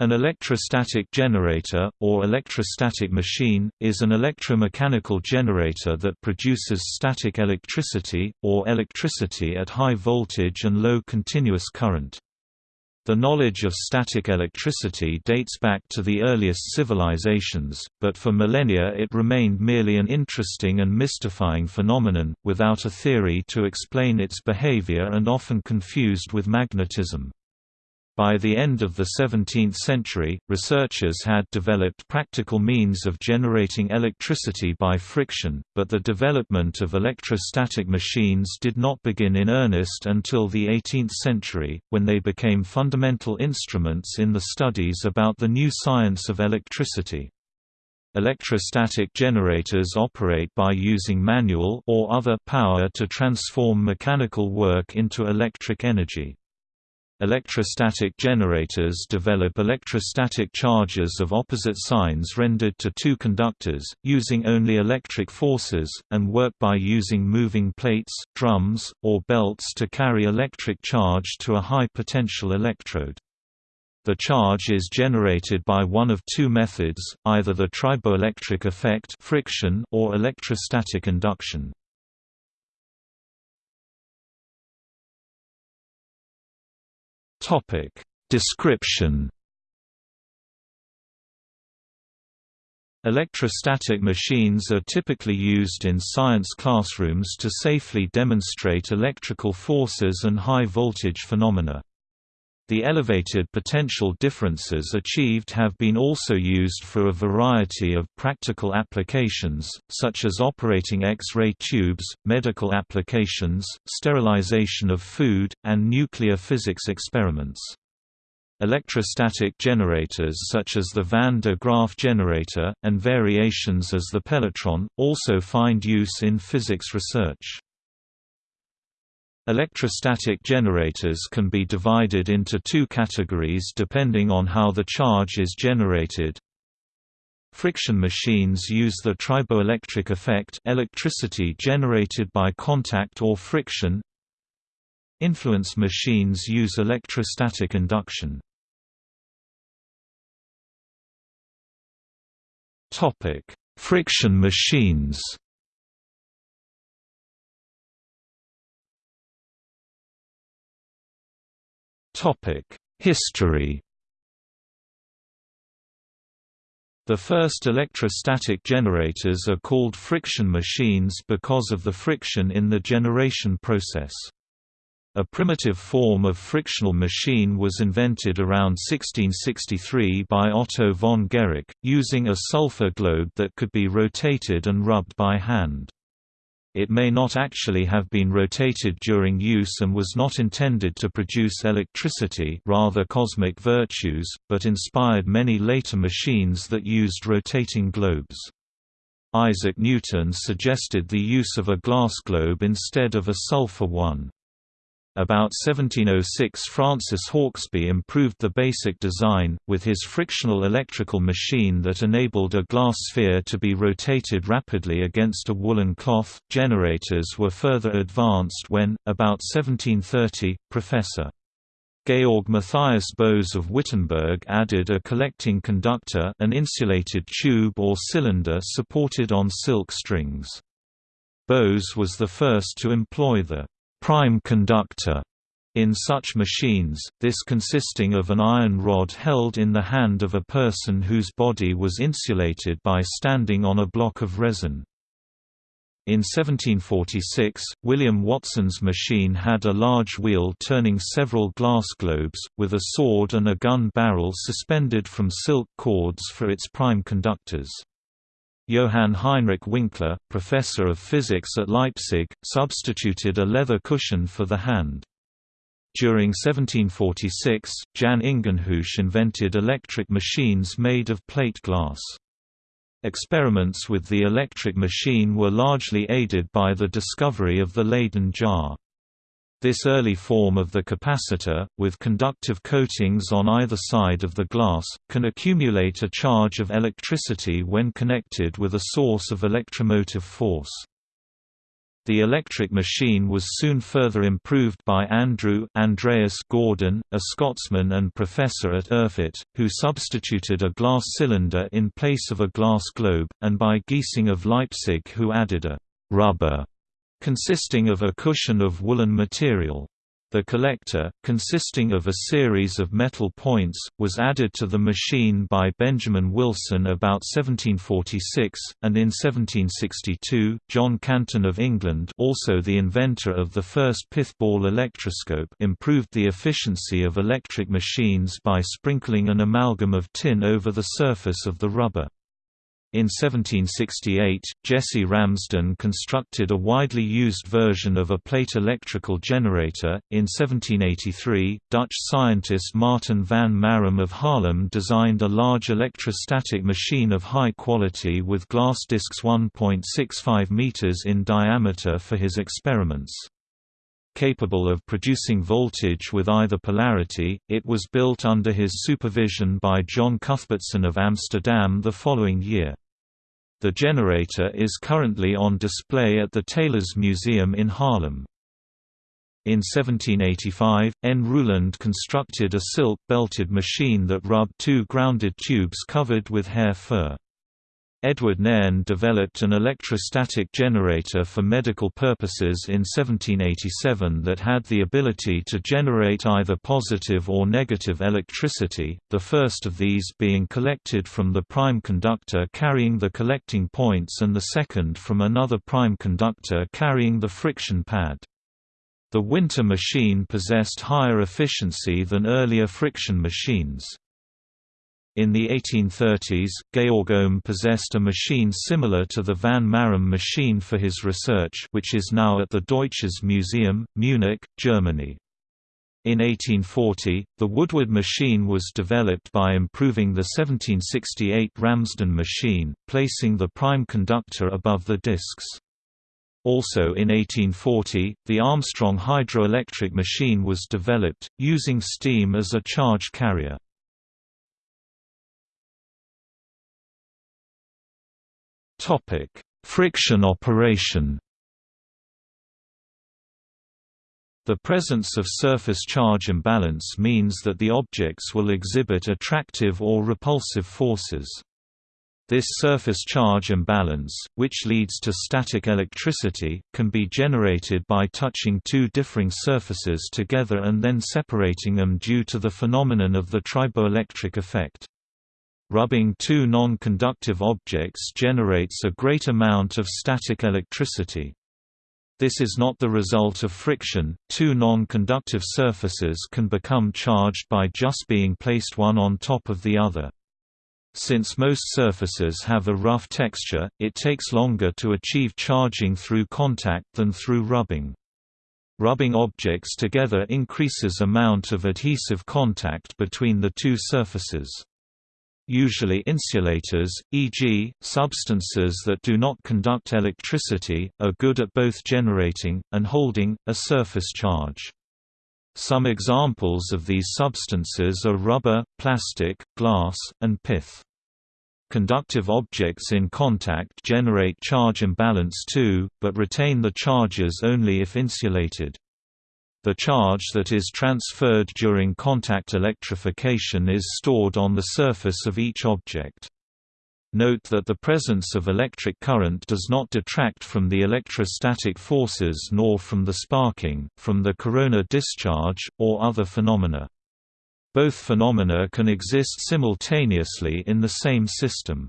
An electrostatic generator, or electrostatic machine, is an electromechanical generator that produces static electricity, or electricity at high voltage and low continuous current. The knowledge of static electricity dates back to the earliest civilizations, but for millennia it remained merely an interesting and mystifying phenomenon, without a theory to explain its behavior and often confused with magnetism. By the end of the 17th century, researchers had developed practical means of generating electricity by friction, but the development of electrostatic machines did not begin in earnest until the 18th century, when they became fundamental instruments in the studies about the new science of electricity. Electrostatic generators operate by using manual or other power to transform mechanical work into electric energy. Electrostatic generators develop electrostatic charges of opposite signs rendered to two conductors, using only electric forces, and work by using moving plates, drums, or belts to carry electric charge to a high potential electrode. The charge is generated by one of two methods, either the triboelectric effect friction or electrostatic induction. Topic Description Electrostatic machines are typically used in science classrooms to safely demonstrate electrical forces and high-voltage phenomena. The elevated potential differences achieved have been also used for a variety of practical applications, such as operating X-ray tubes, medical applications, sterilization of food, and nuclear physics experiments. Electrostatic generators such as the Van de Graaff generator, and variations as the Pelletron, also find use in physics research. Electrostatic generators can be divided into two categories depending on how the charge is generated. Friction machines use the triboelectric effect electricity generated by contact or friction. Influence machines use electrostatic induction. Friction machines History The first electrostatic generators are called friction machines because of the friction in the generation process. A primitive form of frictional machine was invented around 1663 by Otto von Guericke, using a sulfur globe that could be rotated and rubbed by hand. It may not actually have been rotated during use and was not intended to produce electricity rather cosmic virtues, but inspired many later machines that used rotating globes. Isaac Newton suggested the use of a glass globe instead of a sulfur one. About 1706 Francis Hauksbee improved the basic design, with his frictional electrical machine that enabled a glass sphere to be rotated rapidly against a woolen cloth. Generators were further advanced when, about 1730, Professor. Georg Matthias Bose of Wittenberg added a collecting conductor an insulated tube or cylinder supported on silk strings. Bose was the first to employ the prime conductor in such machines, this consisting of an iron rod held in the hand of a person whose body was insulated by standing on a block of resin. In 1746, William Watson's machine had a large wheel turning several glass globes, with a sword and a gun barrel suspended from silk cords for its prime conductors. Johann Heinrich Winkler, professor of physics at Leipzig, substituted a leather cushion for the hand. During 1746, Jan Ingenhousz invented electric machines made of plate glass. Experiments with the electric machine were largely aided by the discovery of the Leyden jar. This early form of the capacitor, with conductive coatings on either side of the glass, can accumulate a charge of electricity when connected with a source of electromotive force. The electric machine was soon further improved by Andrew Andreas Gordon, a Scotsman and professor at Erfurt, who substituted a glass cylinder in place of a glass globe, and by Giesing of Leipzig who added a «rubber» consisting of a cushion of woolen material. The collector, consisting of a series of metal points, was added to the machine by Benjamin Wilson about 1746, and in 1762, John Canton of England also the inventor of the first pithball electroscope improved the efficiency of electric machines by sprinkling an amalgam of tin over the surface of the rubber. In 1768, Jesse Ramsden constructed a widely used version of a plate electrical generator. In 1783, Dutch scientist Martin van Marum of Haarlem designed a large electrostatic machine of high quality with glass discs 1.65 meters in diameter for his experiments. Capable of producing voltage with either polarity, it was built under his supervision by John Cuthbertson of Amsterdam the following year. The generator is currently on display at the Teylers Museum in Haarlem. In 1785, N. Rouland constructed a silk-belted machine that rubbed two grounded tubes covered with hair fur. Edward Nairne developed an electrostatic generator for medical purposes in 1787 that had the ability to generate either positive or negative electricity, the first of these being collected from the prime conductor carrying the collecting points and the second from another prime conductor carrying the friction pad. The Winter machine possessed higher efficiency than earlier friction machines. In the 1830s, Georg Ohm possessed a machine similar to the Van Marum machine for his research which is now at the Deutsches Museum, Munich, Germany. In 1840, the Woodward machine was developed by improving the 1768 Ramsden machine, placing the prime conductor above the discs. Also in 1840, the Armstrong hydroelectric machine was developed, using steam as a charge carrier. Friction operation. The presence of surface charge imbalance means that the objects will exhibit attractive or repulsive forces. This surface charge imbalance, which leads to static electricity, can be generated by touching two differing surfaces together and then separating them due to the phenomenon of the triboelectric effect. Rubbing two non-conductive objects generates a great amount of static electricity. This is not the result of friction, two non-conductive surfaces can become charged by just being placed one on top of the other. Since most surfaces have a rough texture, it takes longer to achieve charging through contact than through rubbing. Rubbing objects together increases amount of adhesive contact between the two surfaces. Usually insulators, e.g., substances that do not conduct electricity, are good at both generating, and holding, a surface charge. Some examples of these substances are rubber, plastic, glass, and pith. Conductive objects in contact generate charge imbalance too, but retain the charges only if insulated. The charge that is transferred during contact electrification is stored on the surface of each object. Note that the presence of electric current does not detract from the electrostatic forces nor from the sparking, from the corona discharge, or other phenomena. Both phenomena can exist simultaneously in the same system.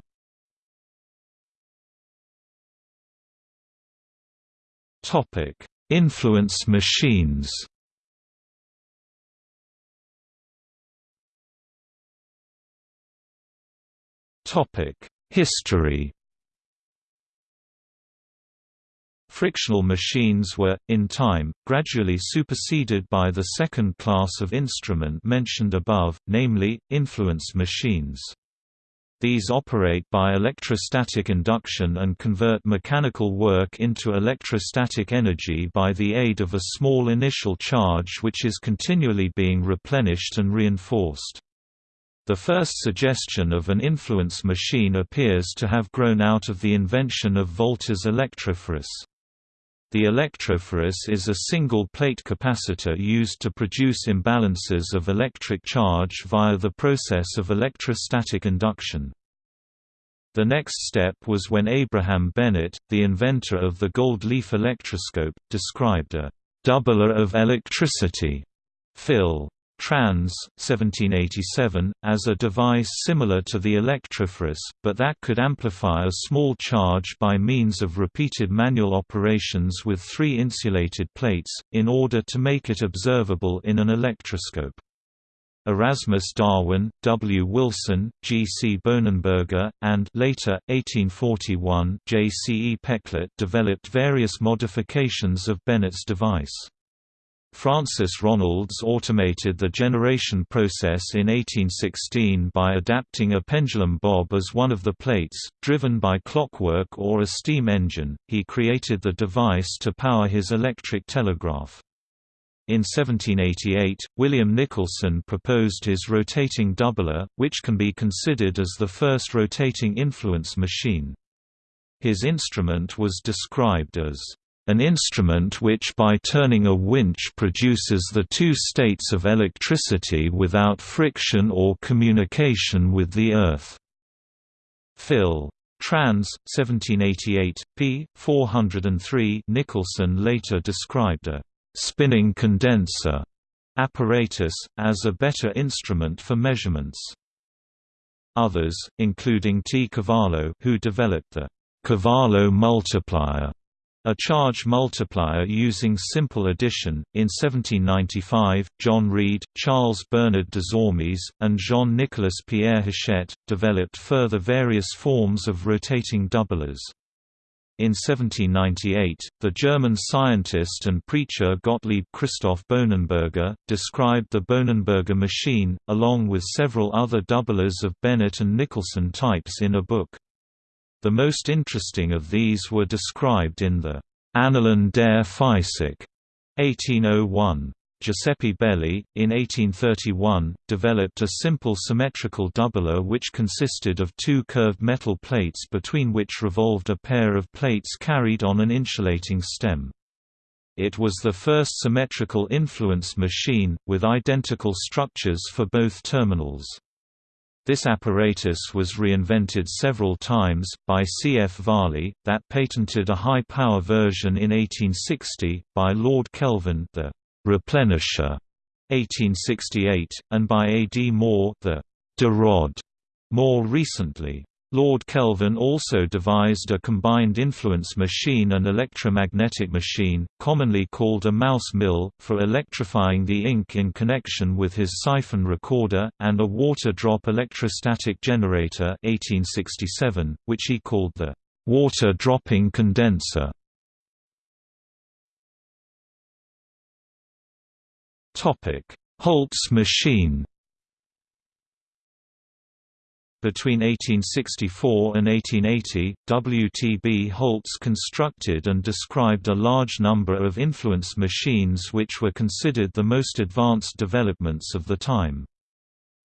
Influence machines History Frictional machines were, in time, gradually superseded by the second class of instrument mentioned above, namely, influence machines. These operate by electrostatic induction and convert mechanical work into electrostatic energy by the aid of a small initial charge which is continually being replenished and reinforced. The first suggestion of an influence machine appears to have grown out of the invention of Volta's electrophorus. The electrophorus is a single-plate capacitor used to produce imbalances of electric charge via the process of electrostatic induction. The next step was when Abraham Bennett, the inventor of the gold leaf electroscope, described a «doubler of electricity» Phil. Trans. 1787, as a device similar to the electrophorus, but that could amplify a small charge by means of repeated manual operations with three insulated plates, in order to make it observable in an electroscope. Erasmus Darwin, W. Wilson, G. C. Bohnenberger, and later, 1841, J. C. E. Peclet developed various modifications of Bennett's device. Francis Ronalds automated the generation process in 1816 by adapting a pendulum bob as one of the plates, driven by clockwork or a steam engine. He created the device to power his electric telegraph. In 1788, William Nicholson proposed his rotating doubler, which can be considered as the first rotating influence machine. His instrument was described as an instrument which by turning a winch produces the two states of electricity without friction or communication with the Earth. Phil. Trans. 1788, p. 403 Nicholson later described a «spinning condenser» apparatus, as a better instrument for measurements. Others, including T. Cavallo who developed the Cavallo multiplier a charge multiplier using simple addition. In 1795, John Reed, Charles Bernard de Desormes, and Jean Nicolas Pierre Hachette developed further various forms of rotating doublers. In 1798, the German scientist and preacher Gottlieb Christoph Bohnenberger, described the Bohnenberger machine, along with several other doublers of Bennett and Nicholson types in a book. The most interesting of these were described in the Annalen der Physik 1801. Giuseppe Belli, in 1831, developed a simple symmetrical doubler which consisted of two curved metal plates between which revolved a pair of plates carried on an insulating stem. It was the first symmetrical influence machine, with identical structures for both terminals. This apparatus was reinvented several times, by C. F. Varley, that patented a high-power version in 1860, by Lord Kelvin the «replenisher» 1868, and by A. D. Moore the «de rod» more recently. Lord Kelvin also devised a combined influence machine and electromagnetic machine, commonly called a mouse mill, for electrifying the ink in connection with his siphon recorder, and a water-drop electrostatic generator 1867, which he called the water-dropping condenser. Holtz's machine between 1864 and 1880, W. T. B. Holtz constructed and described a large number of influence machines which were considered the most advanced developments of the time.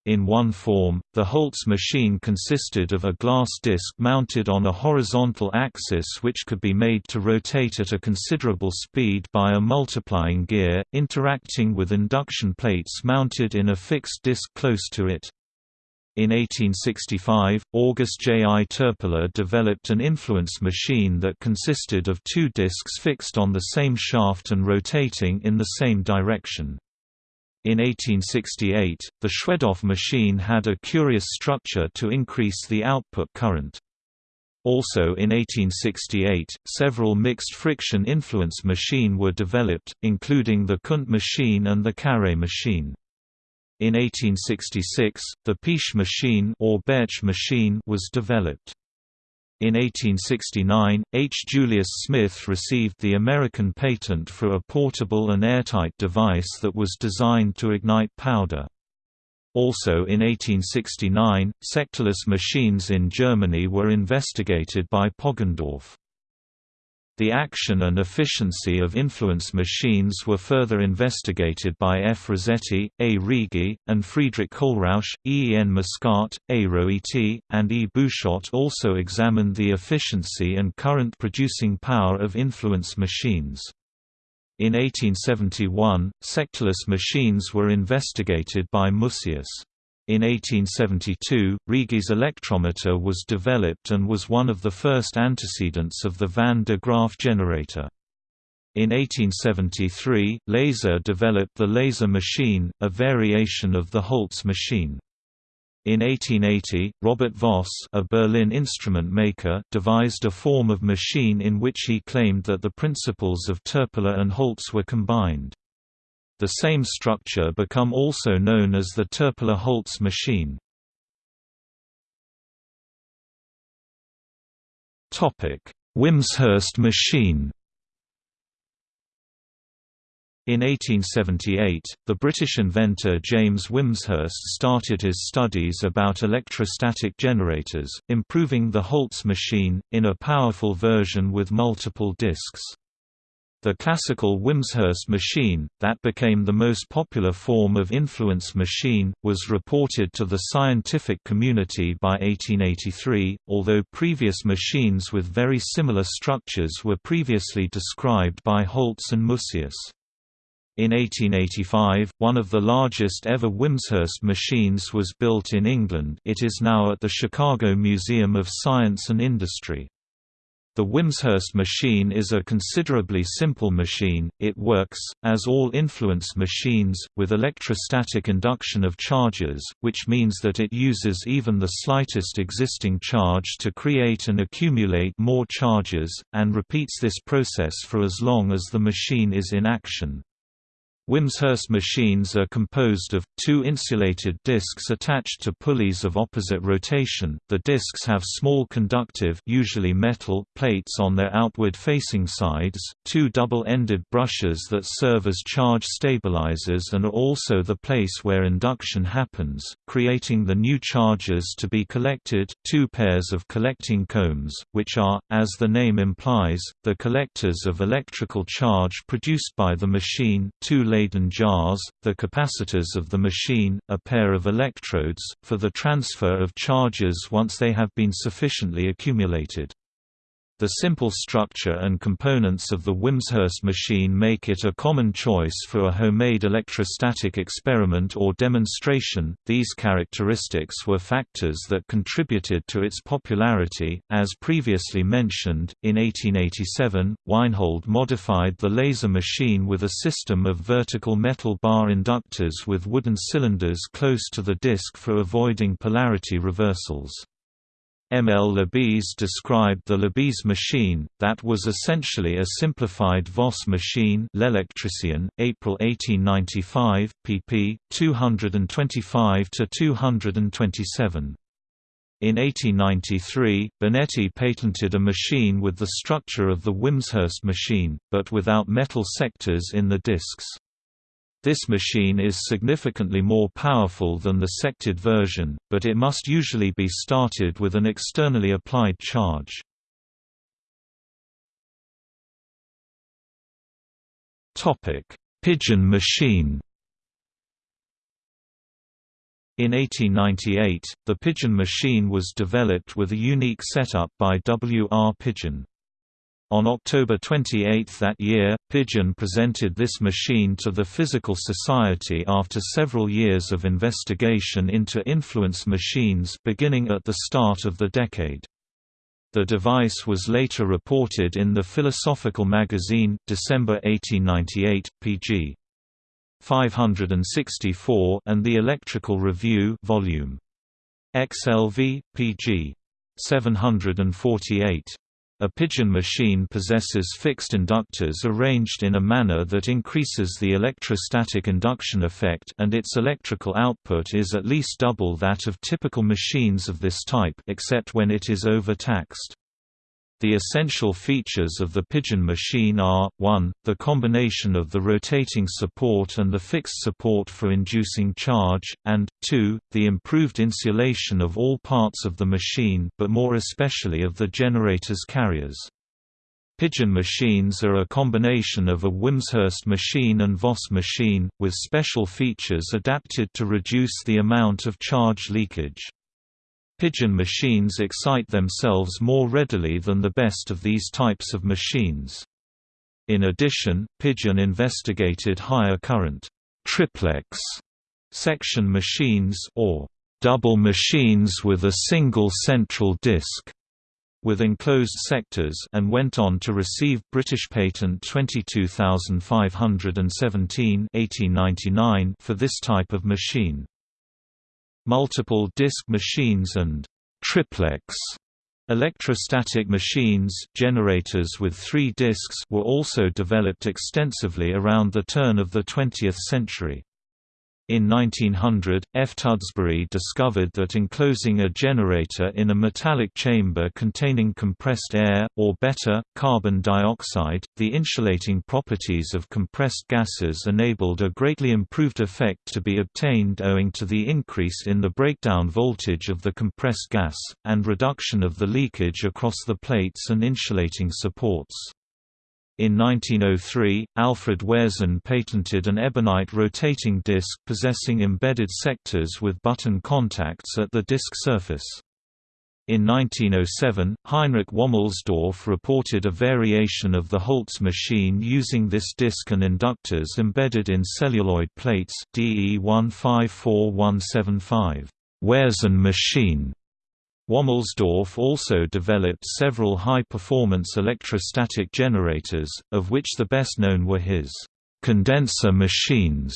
In one form, the Holtz machine consisted of a glass disc mounted on a horizontal axis which could be made to rotate at a considerable speed by a multiplying gear, interacting with induction plates mounted in a fixed disc close to it. In 1865, August J. I. Toepler developed an influence machine that consisted of two discs fixed on the same shaft and rotating in the same direction. In 1868, the Schwedoff machine had a curious structure to increase the output current. Also in 1868, several mixed friction influence machine were developed, including the Kundt machine and the Carré machine. In 1866, the Piche machine or machine was developed. In 1869, H. Julius Smith received the American patent for a portable and airtight device that was designed to ignite powder. Also in 1869, sectorless machines in Germany were investigated by Poggendorff. The action and efficiency of influence machines were further investigated by F. Rossetti, A. Righi, and Friedrich Kohlrausch. E. N. Mascart, A. Roiti, and E. Bouchotte also examined the efficiency and current producing power of influence machines. In 1871, sectorless machines were investigated by Musaeus. In 1872, Righi's electrometer was developed and was one of the first antecedents of the Van de Graaff generator. In 1873, Leyser developed the Leyser machine, a variation of the Holtz machine. In 1880, Robert Voss a Berlin instrument maker devised a form of machine in which he claimed that the principles of Toepler and Holtz were combined. The same structure become also known as the Toepler-Holtz machine. Wimshurst machine in 1878, the British inventor James Wimshurst started his studies about electrostatic generators, improving the Holtz machine, in a powerful version with multiple discs. The classical Wimshurst machine, that became the most popular form of influence machine, was reported to the scientific community by 1883, although previous machines with very similar structures were previously described by Holtz and Musaeus. In 1885, one of the largest ever Wimshurst machines was built in England it is now at the Chicago Museum of Science and Industry. The Wimshurst machine is a considerably simple machine, it works, as all influence machines, with electrostatic induction of charges, which means that it uses even the slightest existing charge to create and accumulate more charges, and repeats this process for as long as the machine is in action. Wimshurst machines are composed of, two insulated discs attached to pulleys of opposite rotation. The discs have small conductive usually metal plates on their outward-facing sides, two double-ended brushes that serve as charge stabilizers and are also the place where induction happens, creating the new charges to be collected, two pairs of collecting combs, which are, as the name implies, the collectors of electrical charge produced by the machine, two Leyden jars, the capacitors of the machine, a pair of electrodes, for the transfer of charges once they have been sufficiently accumulated. The simple structure and components of the Wimshurst machine make it a common choice for a homemade electrostatic experiment or demonstration. These characteristics were factors that contributed to its popularity. As previously mentioned, in 1887, Weinhold modified the Leyser machine with a system of vertical metal bar inductors with wooden cylinders close to the disc for avoiding polarity reversals. M. L. Lebesgue described the Lebesgue machine, that was essentially a simplified Voss machine L'Electricien, April 1895, pp. 225–227. In 1893, Bonetti patented a machine with the structure of the Wimshurst machine, but without metal sectors in the discs. This machine is significantly more powerful than the sected version, but it must usually be started with an externally applied charge. Pigeon machine In 1898, the Pigeon machine was developed with a unique setup by W. R. Pigeon. On October 28 that year, Pigeon presented this machine to the Physical Society after several years of investigation into influence machines beginning at the start of the decade. The device was later reported in the Philosophical Magazine, December 1898, pg. 564 and the Electrical Review volume XLV, pg. 748. A pigeon machine possesses fixed inductors arranged in a manner that increases the electrostatic induction effect and its electrical output is at least double that of typical machines of this type except when it is overtaxed. The essential features of the Pigeon machine are, 1, the combination of the rotating support and the fixed support for inducing charge, and, 2, the improved insulation of all parts of the machine but more especially of the generator's carriers. Pigeon machines are a combination of a Wimshurst machine and Voss machine, with special features adapted to reduce the amount of charge leakage. Pigeon machines excite themselves more readily than the best of these types of machines. In addition, Pigeon investigated higher current triplex section machines or double machines with a single central disk with enclosed sectors and went on to receive British patent 22517 1899 for this type of machine. Multiple disk machines and triplex electrostatic machines generators with three disks were also developed extensively around the turn of the 20th century. In 1900, F. Tudsbury discovered that enclosing a generator in a metallic chamber containing compressed air, or better, carbon dioxide, the insulating properties of compressed gases enabled a greatly improved effect to be obtained owing to the increase in the breakdown voltage of the compressed gas, and reduction of the leakage across the plates and insulating supports. In 1903, Alfred Wehrsen patented an ebonite rotating disc possessing embedded sectors with button contacts at the disc surface. In 1907, Heinrich Wommelsdorf reported a variation of the Holtz machine using this disc and inductors embedded in celluloid plates DE 154175 Wehrsen machine Wommelsdorf also developed several high-performance electrostatic generators, of which the best known were his condenser machines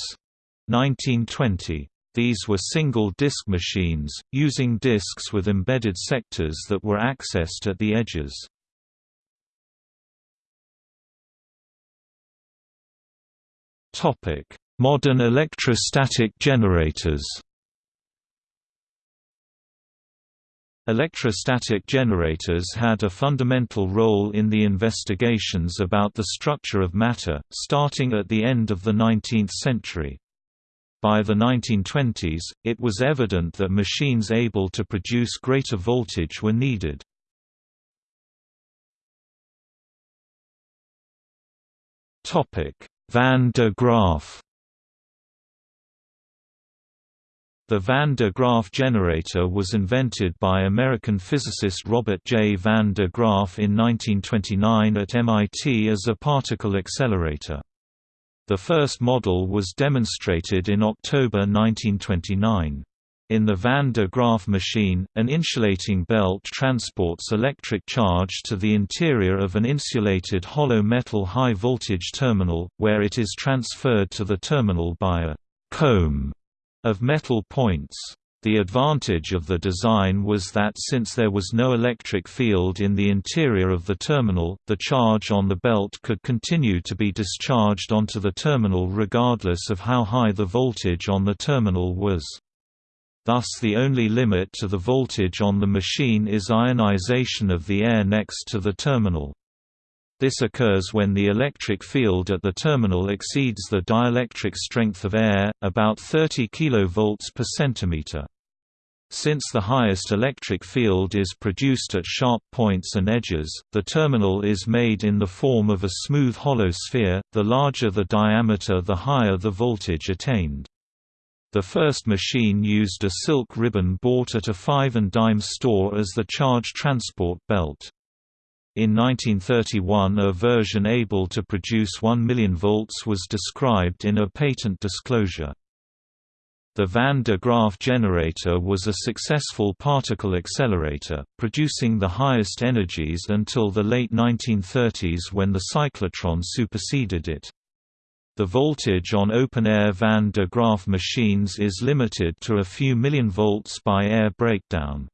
1920. These were single-disk machines, using disks with embedded sectors that were accessed at the edges. Modern electrostatic generators Electrostatic generators had a fundamental role in the investigations about the structure of matter, starting at the end of the 19th century. By the 1920s, it was evident that machines able to produce greater voltage were needed. Van de Graaff The Van de Graaff generator was invented by American physicist Robert J. Van de Graaff in 1929 at MIT as a particle accelerator. The first model was demonstrated in October 1929. In the Van de Graaff machine, an insulating belt transports electric charge to the interior of an insulated hollow metal high-voltage terminal, where it is transferred to the terminal by a comb of metal points. The advantage of the design was that since there was no electric field in the interior of the terminal, the charge on the belt could continue to be discharged onto the terminal regardless of how high the voltage on the terminal was. Thus the only limit to the voltage on the machine is ionization of the air next to the terminal. This occurs when the electric field at the terminal exceeds the dielectric strength of air, about 30 kV per centimeter. Since the highest electric field is produced at sharp points and edges, the terminal is made in the form of a smooth hollow sphere, the larger the diameter the higher the voltage attained. The first machine used a silk ribbon bought at a five and dime store as the charge transport belt. In 1931 a version able to produce 1 million volts was described in a patent disclosure. The Van de Graaff generator was a successful particle accelerator, producing the highest energies until the late 1930s when the cyclotron superseded it. The voltage on open-air Van de Graaff machines is limited to a few million volts by air breakdown.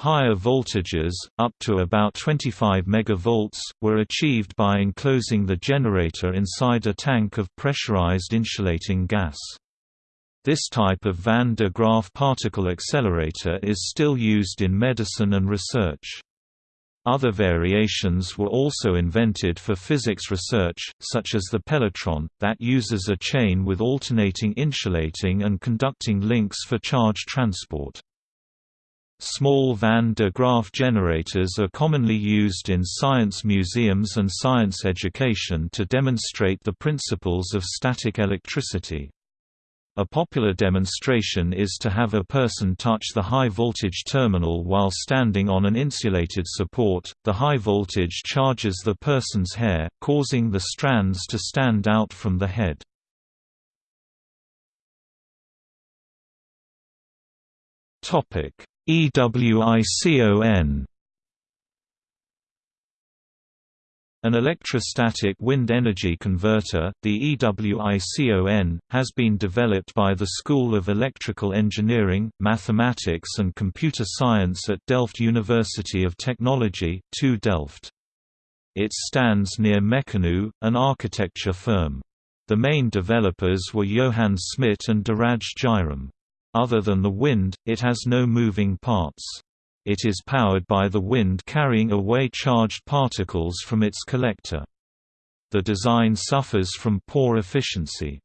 Higher voltages, up to about 25 MV, were achieved by enclosing the generator inside a tank of pressurized insulating gas. This type of Van de Graaff particle accelerator is still used in medicine and research. Other variations were also invented for physics research, such as the Pelletron, that uses a chain with alternating insulating and conducting links for charge transport. Small Van de Graaff generators are commonly used in science museums and science education to demonstrate the principles of static electricity. A popular demonstration is to have a person touch the high voltage terminal while standing on an insulated support. The high voltage charges the person's hair, causing the strands to stand out from the head. Topic: EWICON An electrostatic wind energy converter, the EWICON, has been developed by the School of Electrical Engineering, Mathematics and Computer Science at Delft University of Technology 2 Delft. It stands near Mecanoo, an architecture firm. The main developers were Johan Smit and Dhiraj Jairam. Other than the wind, it has no moving parts. It is powered by the wind carrying away charged particles from its collector. The design suffers from poor efficiency.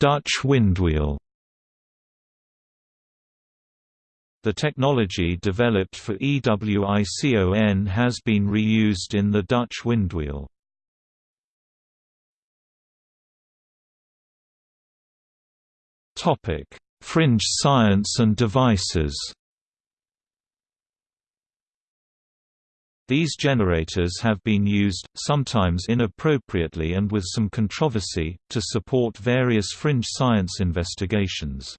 Dutch windwheel The technology developed for EWICON has been reused in the Dutch windwheel. Topic: Fringe science and devices. These generators have been used, sometimes inappropriately and with some controversy, to support various fringe science investigations.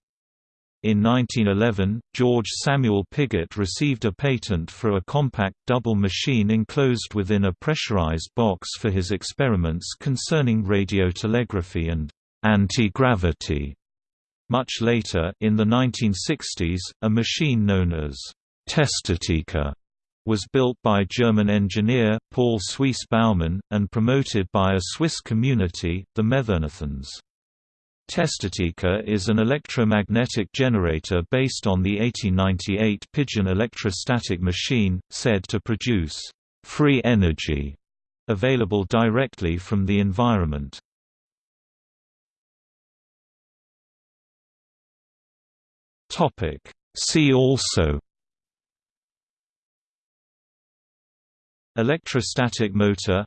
In 1911, George Samuel Pigott received a patent for a compact double machine enclosed within a pressurized box for his experiments concerning radiotelegraphy and anti-gravity. Much later, in the 1960s, a machine known as Testatika was built by German engineer, Paul Suisse Baumann, and promoted by a Swiss community, the Methernathans. Testatika is an electromagnetic generator based on the 1898 Pigeon electrostatic machine, said to produce free energy available directly from the environment. See also Electrostatic motor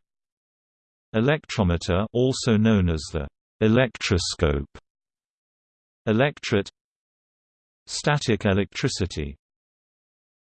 Electrometer also known as the electroscope. Electret. Static electricity